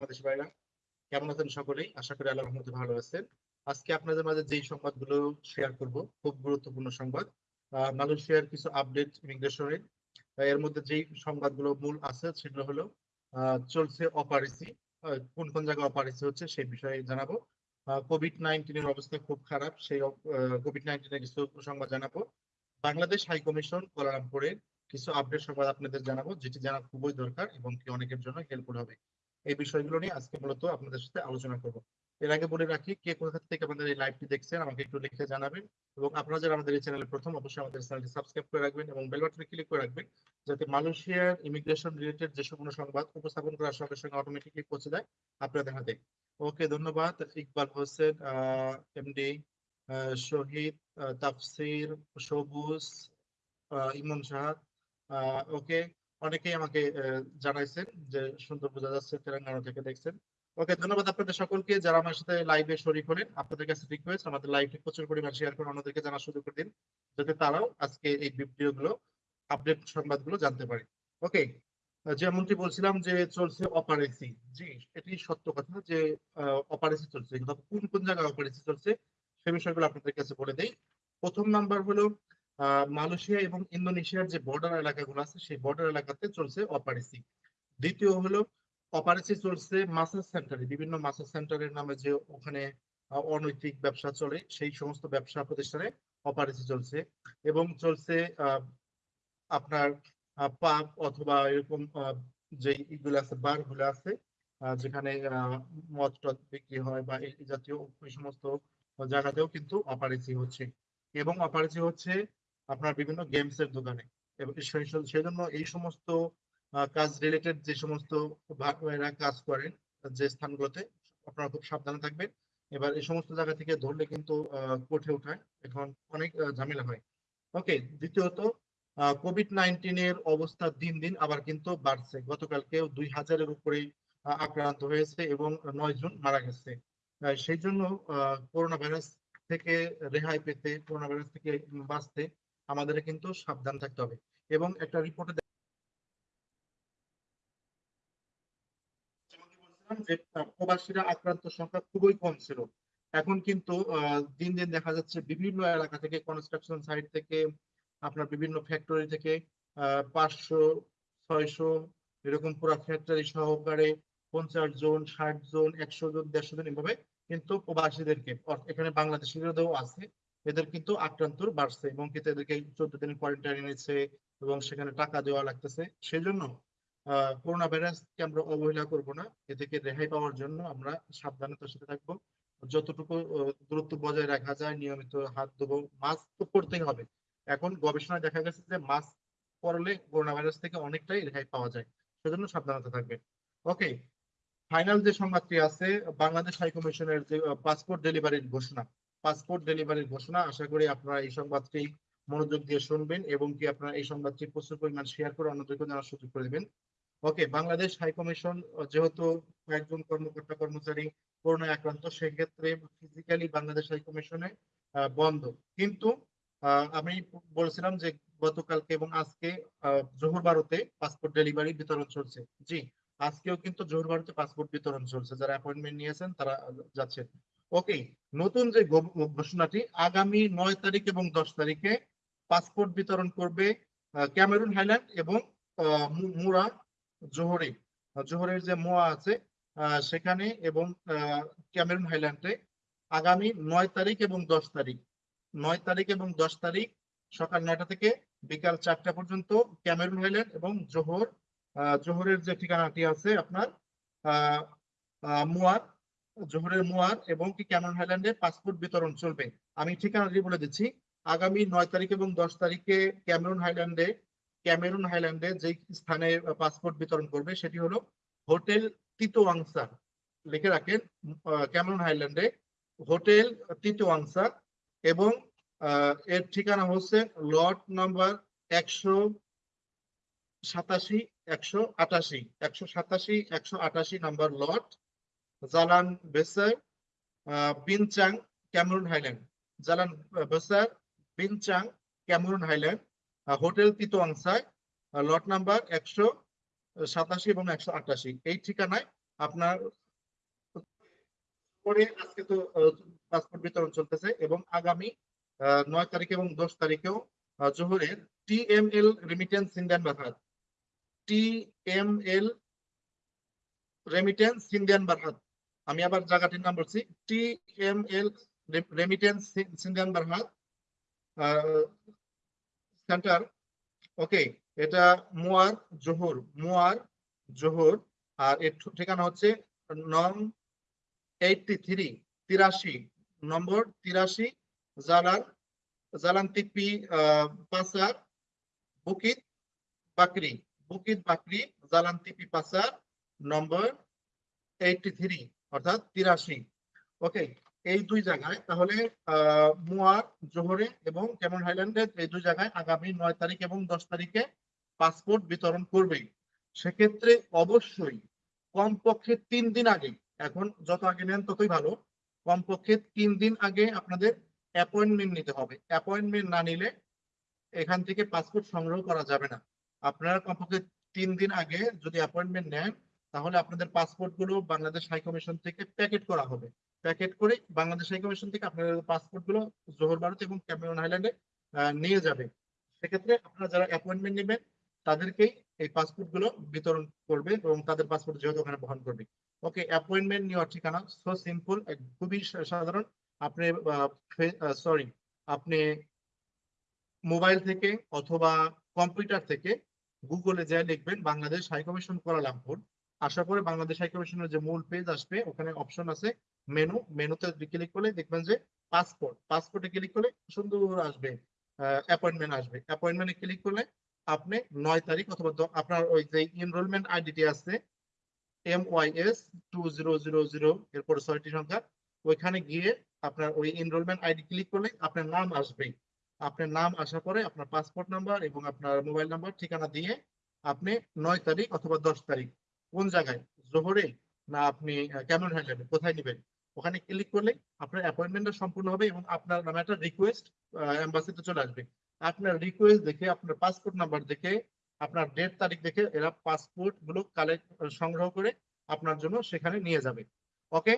বাংলাদেশ ভাইরা, কেমন আছেন সকলেই? আশা করি আল্লাহর রহমতে ভালো আছেন। আজকে আপনাদের মাঝে যেই সংবাদগুলো শেয়ার করব, খুব গুরুত্বপূর্ণ সংবাদ। মালয়েশিয়ার কিছু আপডেট ইমিগ্রেশনের এর। মধ্যে যেই সংবাদগুলো মূল আছে সেগুলো হলো চলছে অপারেসি কোন কোন জায়গায় অপারেসি হচ্ছে সেই বিষয়ে জানাব। কোভিড নাইন্টিনের অবস্থা খুব খারাপ, সেই কোভিড নাইন্টিনের কিছু সংবাদ জানাব। বাংলাদেশ হাই কমিশন কোলালামপুরের কিছু আপডেট সংবাদ আপনাদের জানাব, যেটি জানা খুবই দরকার এবং কি অনেকের জন্য হেল্পফুল হবে। এই বিষয়গুলো নিয়ে আজকে মূলত আপনাদের সাথে আলোচনা করব। এর আগে বলে রাখি, কে কোথা থেকে আমাদের এই লাইভটি দেখছেন আমাকে একটু লিখে জানাবেন এবং আপনারা যারা আমাদের এই চ্যানেলে প্রথম, অবশ্যই আমাদের চ্যানেলটি সাবস্ক্রাইব করে রাখবেন এবং বেল বাটনে ক্লিক করে রাখবেন যাতে মালয়েশিয়ার ইমিগ্রেশন রিলেটেড যে কোনো সংবাদ উপস্থাপন করার সঙ্গে সঙ্গে অটোমেটিকলি পৌঁছে যায় আপনাদের হাতে। ওকে, ধন্যবাদ। ইকবাল হোসেন এমডি শহীদ তাফসির, সবুজ ইমন সাহাদ ওকে অনেকেই আমাকে জানাইছেন যে সুন্দর বোঝা যাচ্ছে তেলেঙ্গানা থেকে দেখছেন। ওকে, ধন্যবাদ আপনাদের সকলকে যারা আমার সাথে লাইভে শরীক হলেন। আপনাদের কাছে রিকোয়েস্ট আমাদের লাইভটি প্রচুর পরিমাণ শেয়ার করে অন্যদেরকে জানার সুযোগ করে দিন, যাতে তারাও আজকে এই ভিডিওগুলো আপডেট সংবাদগুলো জানতে পারে। ওকে, যেমনটি বলছিলাম যে চলছে অপারেসি জি, এটি সত্য কথা যে অপারেসি চলছে। কোন কোন জায়গায় অপারেসি চলছে, সে বিষয়গুলো আপনাদের কাছে বলে দেই। প্রথম নাম্বার হলো মালয়েশিয়া এবং ইন্দোনেশিয়ার যে বর্ডার এলাকাগুলো আছে, সেই বর্ডার এলাকাতে চলছে অপারেসি দ্বিতীয় হলো অপারেসি চলছে মাসাজ সেন্টারে বিভিন্ন মাসাজ সেন্টারের নামে যে ওখানে অনৈতিক ব্যবসা চলে, সেই সমস্ত ব্যবসা প্রতিষ্ঠানে অপারেসি চলছে এবং চলছে আপনার পাব অথবা এরকম যে ইগুলো আছে বারগুলো আছে যেখানে মদ টদ বিক্রি হয় বা এই জাতীয় ওই সমস্ত জায়গাতেও কিন্তু অপারেসি হচ্ছে। এবং অপারেসি হচ্ছে আপনার বিভিন্ন গেমস এর দোকানে। এবং সেজন্য এই সমস্ত কাজ রিলেটেড যে সমস্ত ভাইরা কাজ করেন, যে স্থানগুলোতে, আপনারা খুব সাবধানে থাকবেন। এবার এই সমস্ত জায়গা থেকে ধরলে কিন্তু কোর্টে উঠায় এখন অনেক ঝামেলা হয়। ওকে, দ্বিতীয়ত কোভিড নাইন্টিনের অবস্থা দিন দিন আবার কিন্তু বাড়ছে। গতকালকেও দুই হাজারের উপরে আক্রান্ত হয়েছে এবং নয় জন মারা গেছে। সেই জন্য করোনা ভাইরাস থেকে রেহাই পেতে করোনা ভাইরাস থেকে বাঁচতে আমাদের কিন্তু সাবধান থাকতে হবে। এবং একটা রিপোর্টে প্রবাসীরা আক্রান্ত সংখ্যা খুবই কম ছিল। এখন কিন্তু দিন দিন দেখা যাচ্ছে বিভিন্ন এলাকা থেকে কনস্ট্রাকশন সাইট থেকে, আপনার বিভিন্ন ফ্যাক্টরি থেকে পাঁচশো, ছয়শো, এরকম পুরো ফ্যাক্টরি সহকারে পঞ্চাশ জন, ষাট জন, একশো জন, দেড়শো জন এভাবে কিন্তু প্রবাসীদেরকে এখানে বাংলাদেশিদেরও আছে। এদের কিন্তু আক্রান্ত বাড়ছে এবং কিন্তু এদেরকে চোদ্দ দিন কোয়ারেন্টাইন এনেছে এবং সেখানে টাকা দেওয়া লাগতেছে। সেই জন্য করোনা ভাইরাসকে আমরা অবহেলা করব না। এ থেকে রেহাই পাওয়ার জন্য আমরা সাবধানতার সাথে থাকব। যতটুকু দূরত্ব বজায় রাখা যায়, নিয়মিত হাত ধোবো। মাস্ক তো পরতেই হবে। এখন গবেষণায় দেখা গেছে যে মাস্ক পরলে করোনা ভাইরাস থেকে অনেকটাই রেহাই পাওয়া যায়। সেজন্য সাবধানতা থাকবে ওকে, ফাইনাল যে সংবাদটি আছে, বাংলাদেশ হাই কমিশনের যে পাসপোর্ট ডেলিভারির ঘোষণা। পাসপোর্ট ডেলিভারির ঘোষণা। আশা করি আপনারা এই সংবাদটি মনোযোগ দিয়ে শুনবেন এবং কি আপনারা এই সংবাদটি প্রচুর পরিমাণ শেয়ার করে অন্যদেরকে জানার সুযোগ করে দেবেন। ওকে বাংলাদেশ হাই কমিশন যেহেতু কয়েকজন কর্মকর্তা, কর্মচারী করোনায় আক্রান্ত, সেক্ষেত্রে ফিজিক্যালি বাংলাদেশ হাই কমিশনে বন্ধ। কিন্তু আমি বলছিলাম যে গতকালকে এবং আজকে জোহর বারোতে পাসপোর্ট ডেলিভারি বিতরণ চলছে। জি, আজকেও কিন্তু জোহর বারোতে পাসপোর্ট বিতরণ চলছে। যারা অ্যাপয়েন্টমেন্ট নিয়েছেন, তারা যাচ্ছেন। ওকে, নতুন যে ঘোষণাটি, আগামী নয় তারিখ এবং দশ তারিখে পাসপোর্ট বিতরণ করবে ক্যামেরুন হাইল্যান্ড এবং মুরা জোহরে। জোহরের যে মোয়া আছে সেখানে এবং ক্যামেরুন হাইল্যান্ডে আগামী নয় তারিখ এবং দশ তারিখ। নয় তারিখ এবং দশ তারিখ সকাল নয়টা থেকে বিকাল চারটা পর্যন্ত ক্যামেরুন হাইল্যান্ড এবং জোহর জোহরের যে ঠিকানাটি আছে আপনার মুয়ার জোহরের মোয়ার এবং কি ক্যামেরুন হাইল্যান্ডে পাসপোর্ট বিতরণ চলবে। আমি ঠিকানাটি বলে দিচ্ছি, আগামী নয় তারিখ এবং দশ তারিখে ক্যামেরুন হাইল্যান্ডে ক্যামেরুন হাইল্যান্ডে যে স্থানে পাসপোর্ট বিতরণ করবে সেটি হলো হোটেল তিতোয়াংসা লিখে রাখেন ক্যামেরুন হাইল্যান্ডে হোটেল তিতোয়াংসা এবং এর ঠিকানা হচ্ছে লট নাম্বার একশো সাতাশি, একশো আটাশি, একশো সাতাশি, একশো আটাশি number lot Jalan Besar Brinchang Cameron Highland. Jalan Besar, Brinchang Cameron Highland. Hotel তিতোয়াংসায় lot number একশো সাতাশি এবং একশো আটাশি। এই ঠিকানায় আপনার পরে আজকে তো পাসপোর্ট বিতরণ চলতেছে এবং আগামী নয় তারিখ এবং দশ তারিখেও জোহরের টিএমএল রেমিটেন্স ইন্ডিয়ান বারহাত টিএমএল রেমিটেন্স ইন্ডিয়ান বারহাত আমি আবার জায়গাটির নাম বলছি টিএমএল রেমিটেন্স ইন্ডিয়ান বারহাত সেন্টার ওকে এটা মুয়ার জোহর মুয়ার জোহর, আর এর ঠিকানা হচ্ছে নং এইটটি থ্রি তিরাশি, নম্বর তিরাশি Jalan Jalan Tipi পাসার, Bukit Bakri Bukit Bakri Jalan Tepi Pasar, number eighty three অর্থাৎ তিরাশি। ওকে এই দুই জায়গায় তাহলে মুয়ার, জোহরে এবং কেমন হাইল্যান্ডে এই দুই জায়গায় আগামী নয় তারিখ এবং দশ তারিখে পাসপোর্ট বিতরণ করবে সেক্ষেত্রে অবশ্যই কমপক্ষে তিন দিন আগে, এখন যত আগে নেন ততই ভালো, কমপক্ষে তিন দিন আগে আপনাদের অ্যাপয়েন্টমেন্ট নিতে হবে। অ্যাপয়েন্টমেন্ট না নিলে এখান থেকে পাসপোর্ট সংগ্রহ করা যাবে না। আপনারা কমপক্ষে তিন দিন আগে যদি অ্যাপয়েন্টমেন্ট নেন তাহলে আপনাদের পাসপোর্টগুলো বাংলাদেশ হাই কমিশন থেকে প্যাকেট করা হবে। প্যাকেট করে বাংলাদেশ হাই কমিশন থেকে আপনাদের পাসপোর্টগুলো জোহর ভারত এবং ক্যামেরন হাইল্যান্ডে নিয়ে যাবে। সেক্ষেত্রে আপনারা যারা অ্যাপয়েন্টমেন্ট নেবেন, তাদেরকেই এই পাসপোর্টগুলো বিতরণ করবে এবং তাদের পাসপোর্ট যেহেতু ওখানে বহন করবে। ওকে অ্যাপয়েন্টমেন্ট নেওয়ার ঠিকানা সো সিম্পল খুবই সাধারণ। আপনি সরি আপনি মোবাইল থেকে অথবা কম্পিউটার থেকে গুগলে যা লিখবেন, Bangladesh high commission Kuala Lumpur আশা করে বাংলাদেশ হাই কমিশনের যে মূল পেজ আসবে, ওখানে অপশন আছে মেনু মেনুতে ক্লিক করলে দেখবেন যে পাসপোর্ট পাসপোর্টে ক্লিক করলে সুন্দর আসবে অ্যাপয়েন্টমেন্ট আসবে। অ্যাপয়েন্টমেন্টে ক্লিক করলে আপনি নয় তারিখ অথবা আপনার ওই যে এনরোলমেন্ট আইডিটি আছে M Y S two zero zero zero এরপরে ছয়টি সংখ্যা, ওইখানে গিয়ে আপনার ওই এনরোলমেন্ট আইডি ক্লিক করলে আপনার নাম আসবে। আপনার নাম আসার পরে আপনার পাসপোর্ট নাম্বার এবং আপনার মোবাইল নাম্বার ঠিকানা দিয়ে আপনি নয় তারিখ অথবা দশ তারিখ কোন জায়গায়? জোহরে? না, আপনি কেমন হাইল্যান্ডে কোথায় নেবেন? ওখানে ক্লিক করলে আপনার অ্যাপয়েন্টমেন্টটা সম্পূর্ণ হবে এবং আপনার নামে একটা রিকোয়েস্ট এম্বাসিতে চলে আসবে। আপনার রিকোয়েস্ট দেখে, আপনার পাসপোর্ট নাম্বার দেখে, আপনার ডেট তারিখ দেখে এরা পাসপোর্টগুলো কালেক্ট সংগ্রহ করে আপনার জন্য সেখানে নিয়ে যাবে। ওকে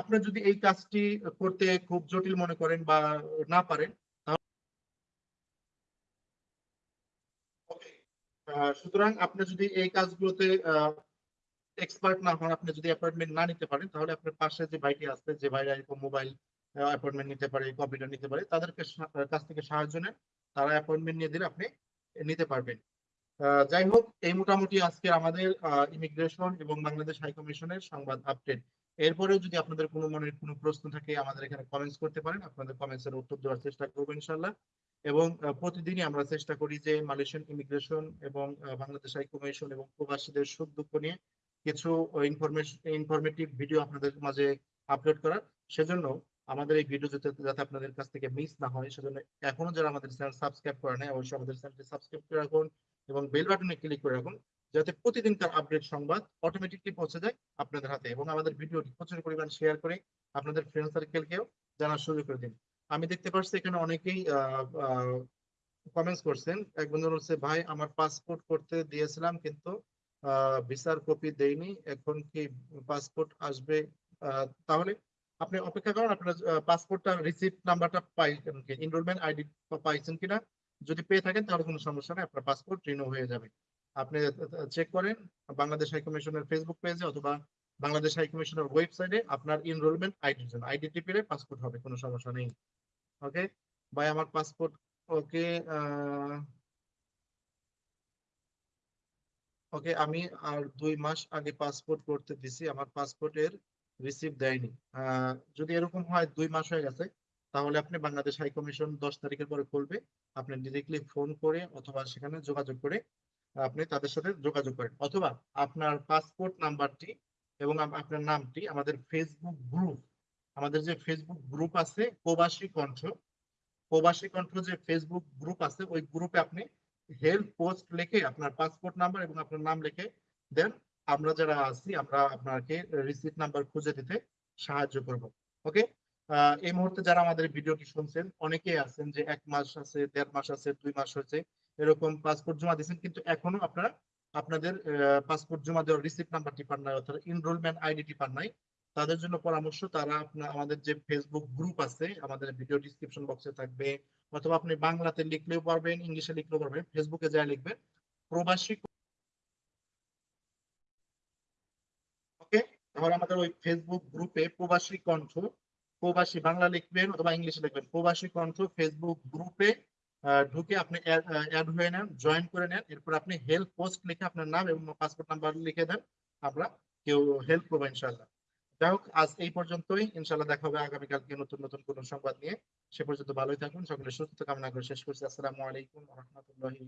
আপনি যদি এই কাজটি করতে খুব জটিল মনে করেন বা না পারেন সুতরাং আপনি যদি এই কাজগুলোতে এক্সপার্ট না হন আপনি যদি অ্যাপয়েন্টমেন্ট না নিতে পারেন, তাহলে আপনার পাশে যে ভাইটি আছে, যে ভাইরা এরকম মোবাইল অ্যাপয়েন্টমেন্ট নিতে পারে কম্পিউটার নিতে পারে, তাদেরকে কাছ থেকে সাহায্য নেন। তারা অ্যাপয়েন্টমেন্ট নিয়ে দিলে আপনি নিতে পারবেন। যাই হোক, এই মোটামুটি আজকে আমাদের ইমিগ্রেশন এবং বাংলাদেশ হাই কমিশনের সংবাদ আপডেট এরপরেও যদি আপনাদের কোনো মনের কোনো প্রশ্ন থাকে, আমাদের এখানে কমেন্টস করতে পারেন। আপনাদের কমেন্টস এর উত্তর দেওয়ার চেষ্টা করব ইনশাল্লাহ এবং প্রতিদিনই আমরা চেষ্টা করি যে মালয়েশিয়ান ইমিগ্রেশন এবং বাংলাদেশ হাই কমিশন এবং প্রবাসীদের সুখ দুঃখ নিয়ে কিছু ইনফরমেশন ইনফরমেটিভ ভিডিও আপনাদের মাঝে আপলোড করার। সেজন্য আমাদের এই ভিডিও যাতে আপনাদের কাছ থেকে মিস না হয়, সেজন্য এখনও যারা আমাদের চ্যানেল সাবস্ক্রাইব করে নেয় অবশ্যই আমাদের চ্যানেলটি সাবস্ক্রাইব করে রাখুন এবং বেল বাটনে ক্লিক করে রাখুন, যাতে প্রতিদিন তার আপডেট সংবাদ অটোমেটিকলি পৌঁছে যায় আপনাদের হাতে এবং আমাদের ভিডিওটি প্রচুর পরিমাণ শেয়ার করে আপনাদের ফ্রেন্ড সার্কেলকেও জানার সুযোগ করে দিন। আমি দেখতে পাচ্ছি এখানে অনেকেই কমেন্টস করছেন। এক বন্ধু বলছে, ভাই, আমার পাসপোর্ট করতে দিয়েছিলাম, কিন্তু ভিসার কপি দেয়নি এখন কি পাসপোর্ট আসবে? তাহলে আপনি অপেক্ষা করুন, আপনার পাসপোর্টটা রিসিপ্ট নাম্বারটা পাই এনরোলমেন্ট আইডি পাইছেন কিনা? যদি পেয়ে থাকেন, তাহলে কোনো সমস্যা নেই, আপনার পাসপোর্ট রিনিউ হয়ে যাবে। আপনি চেক করেন, বাংলাদেশ হাই কমিশনের ফেসবুক পেজে অথবা বাংলাদেশ হাই কমিশনের ওয়েবসাইটে আপনার এনরোলমেন্ট আইডির জন্য আইডি টিপে পাসপোর্ট হবে, কোনো সমস্যা নেই। ওকে ভাই, আমার পাসপোর্ট ওকে ওকে, আমি আর দুই মাস আগে পাসপোর্ট করতে দিছি, আমার পাসপোর্টের রিসিভ দেয়নি। যদি এরকম হয় দুই মাস হয়ে গেছে, তাহলে আপনি বাংলাদেশ হাই কমিশন দশ তারিখের পরে খুলবে। আপনি ডিরেক্টলি ফোন করে অথবা সেখানে যোগাযোগ করে আপনি তাদের সাথে যোগাযোগ করেন। অথবা আপনার পাসপোর্ট নাম্বারটি এবং আপনার নামটি আমাদের ফেসবুক গ্রুপ আমাদের যে ফেসবুক গ্রুপ আছে, প্রবাসী কণ্ঠ প্রবাসী কণ্ঠ যে ফেসবুক গ্রুপ আছে, ওই গ্রুপে আপনি হেল্প পোস্ট লিখে আপনার পাসপোর্ট নাম্বার এবং আপনার নাম লিখে দেন আমরা যারা আছি, আমরা আপনাকে রিসিপ্ট নাম্বার খুঁজে দিতে সাহায্য করব। ওকে এই মুহূর্তে যারা আমাদের ভিডিওটি শুনছেন, অনেকেই আছেন যে এক মাস আছে, দেড় মাস আছে, দুই মাস হয়েছে, এরকম পাসপোর্ট জমা দিয়েছেন, কিন্তু এখনও আপনারা আপনাদের পাসপোর্ট জমা দেওয়ার রিসিপ্ট নাম্বারটি পান নাই, অর্থাৎ এনরোলমেন্ট আইডিটি পান নাই। তাদের জন্য পরামর্শ, তারা আপনার আমাদের যে ফেসবুক গ্রুপ আছে, আমাদের ভিডিও ডিসক্রিপশন বক্সে থাকবে, অথবা আপনি বাংলাতে লিখলেও পারবেন, ইংলিশে লিখলেও পারবেন ফেসবুকে যা লিখবেন, প্রবাসী ওকে তাহলে আমাদের ওই ফেসবুক গ্রুপে প্রবাসী কণ্ঠ, প্রবাসী বাংলা লিখবেন অথবা ইংলিশে লিখবেন, প্রবাসী কণ্ঠ ফেসবুক গ্রুপে ঢুকে আপনি অ্যাড হয়ে নেন জয়েন করে নেন, এরপর আপনি হেল্প পোস্ট লিখে আপনার নাম এবং পাসপোর্ট নাম্বার লিখে দেন, আমরা কেউ হেল্প করব ইনশাল্লাহ যাই হোক, আজ এই পর্যন্তই। ইনশাল্লাহ দেখা হবে আগামীকালকে নতুন নতুন কোন সংবাদ নিয়ে। সে পর্যন্ত ভালোই থাকুন, সকলে সুস্থ কামনা করে শেষ করছি। আসসালামু আলাইকুম রহমতুল্লাহি